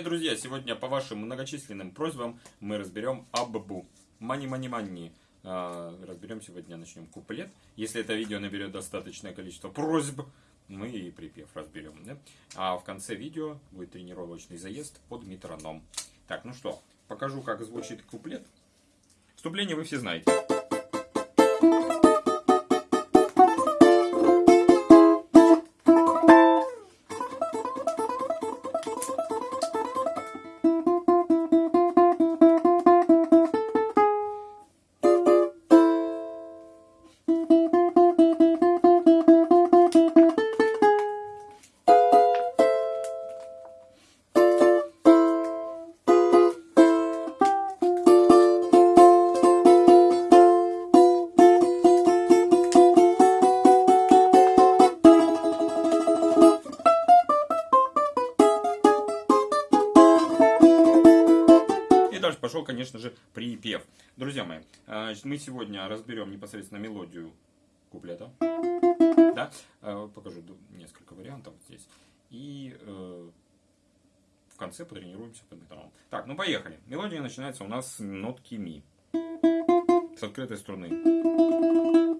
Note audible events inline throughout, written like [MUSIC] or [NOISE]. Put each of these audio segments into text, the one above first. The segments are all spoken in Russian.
Привет, друзья! Сегодня по вашим многочисленным просьбам мы разберем Аббу. Мани-мани-мани. Разберем сегодня, начнем куплет. Если это видео наберет достаточное количество просьб, мы и припев разберем. Да? А в конце видео будет тренировочный заезд под метроном. Так, ну что, покажу, как звучит куплет. Вступление вы все знаете. Дальше пошел, конечно же, припев. Друзья мои, а, мы сегодня разберем непосредственно мелодию куплета. Да? А, покажу несколько вариантов здесь. И э, в конце потренируемся под метроном. Так, ну поехали. Мелодия начинается у нас с нотки ми. С открытой струны.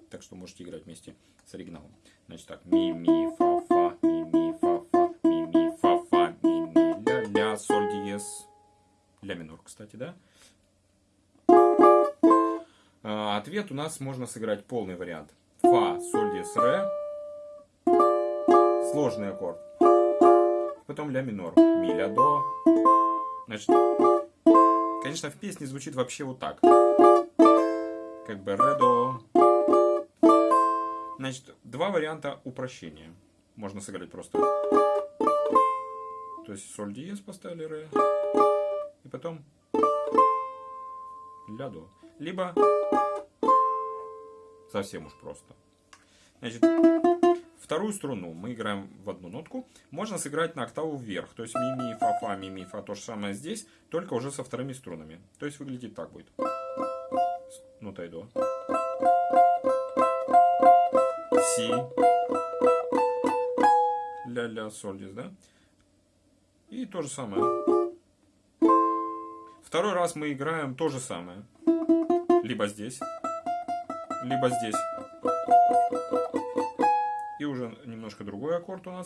Так что можете играть вместе с оригиналом. Значит так, ми, ми, фа, ля минор, кстати, да? А, ответ у нас можно сыграть полный вариант. Фа, соль, диез, ре. Сложный аккорд. Потом ля минор. Ми, ля, до. Значит, конечно, в песне звучит вообще вот так. Как бы ре, до. Значит, два варианта упрощения. Можно сыграть просто. То есть соль диез поставили ре потом ля до. Либо совсем уж просто. Значит, вторую струну мы играем в одну нотку. Можно сыграть на октаву вверх. То есть ми, ми, фа, фа, ми, ми, фа. То же самое здесь, только уже со вторыми струнами. То есть выглядит так будет. Нота и до. Си. Ля-ля, соль здесь, да? И то же самое. Второй раз мы играем то же самое. Либо здесь, либо здесь. И уже немножко другой аккорд у нас.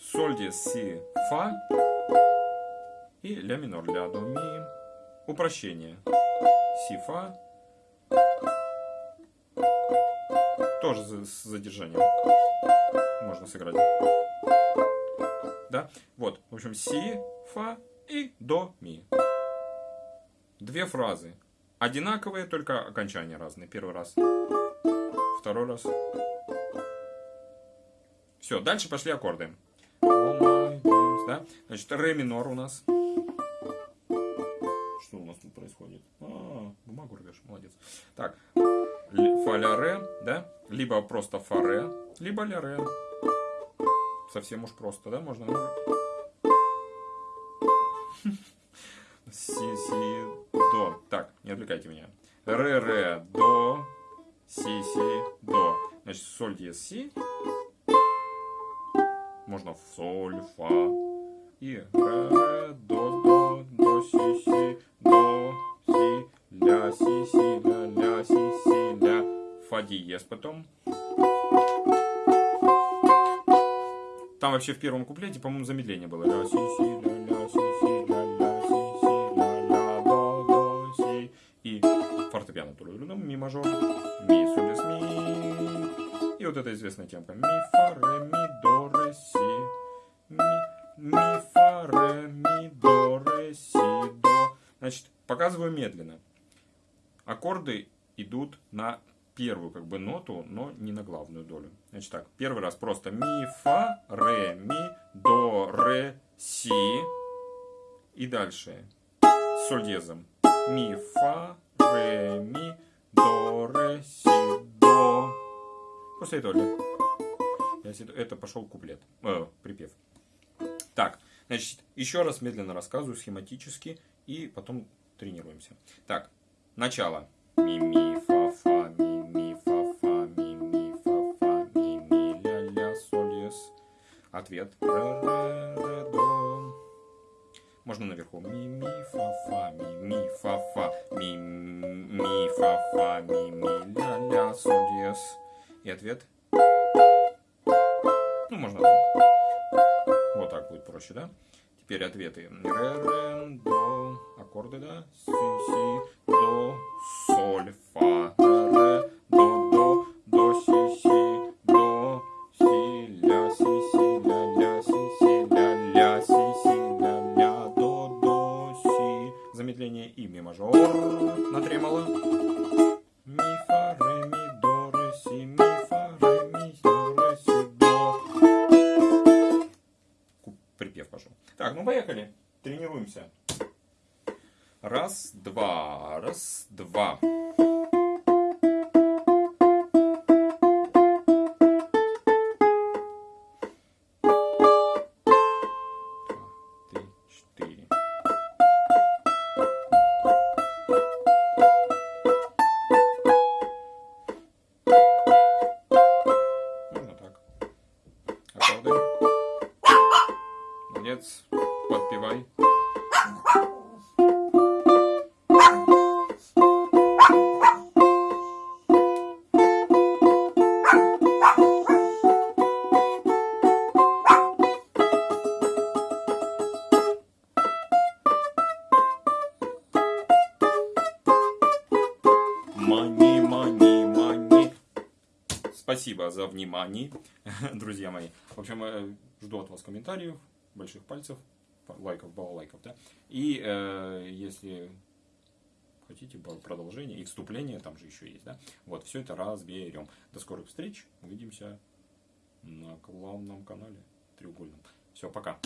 Соль, диез, си, фа. И ля минор, ля, до, ми. Упрощение. Си, фа. Тоже с задержанием можно сыграть. Да? Вот. В общем, си, фа, и до ми. Две фразы. Одинаковые, только окончания разные. Первый раз. Второй раз. Все, дальше пошли аккорды. Да? Значит, ре минор у нас. Что у нас тут происходит? А, бумагу рвешь, молодец. Так, фа ля ре, да? Либо просто фа ре, либо ля ре. Совсем уж просто, да? Можно Си, си, до. Так, не отвлекайте меня. Ре, ре, до, си, си, до. Значит, соль, диез, си. Можно в соль, фа. И ре, ре, до, до, до, си, си, до, си, ля, си, си, ля, ля, си, си, ля. Фа диез потом. Там вообще в первом куплете, по-моему, замедление было. Ля, си, си, ля, ля, И вот эта известная темка. Ми, фа, ре, ми, до, ре, си. Ми, ми, фа, ре, ми, до, ре, си, до. Значит, показываю медленно. Аккорды идут на первую как бы ноту, но не на главную долю. Значит так, первый раз просто ми, фа, ре, ми, до, ре, си. И дальше соль диезом. Ми, фа, ре, ми, до, ре, си. После этого это пошел куплет, э, припев. Так, значит, еще раз медленно рассказываю схематически и потом тренируемся. Так, начало. Ми, ми, фа, фа, ми, ми, фа, фа, ми, ми, фа, фа, ми, ми, ля, ля, соль, ес. Ответ. Ре, ре, ре, до, Можно наверху. Ми, ми, фа, фа, ми, ми, фа, фа, ми, ми, фа, фа, ми, ми, ля, ля, соль, диез. И ответ. Ну, можно. Вот так будет проще, да? Теперь ответы. Ре, ре, до, аккорды, да? Си, си, до, соль, фа, поехали. Тренируемся. Раз, два, раз, два. Подпевай. Мани, мани, мани. Спасибо за внимание, [LAUGHS] друзья мои. В общем, э, жду от вас комментариев, больших пальцев, лайков, балалайков, да. И э, если хотите продолжение и вступление, там же еще есть, да. Вот, все это разберем. До скорых встреч. Увидимся на главном канале треугольном. Все, пока.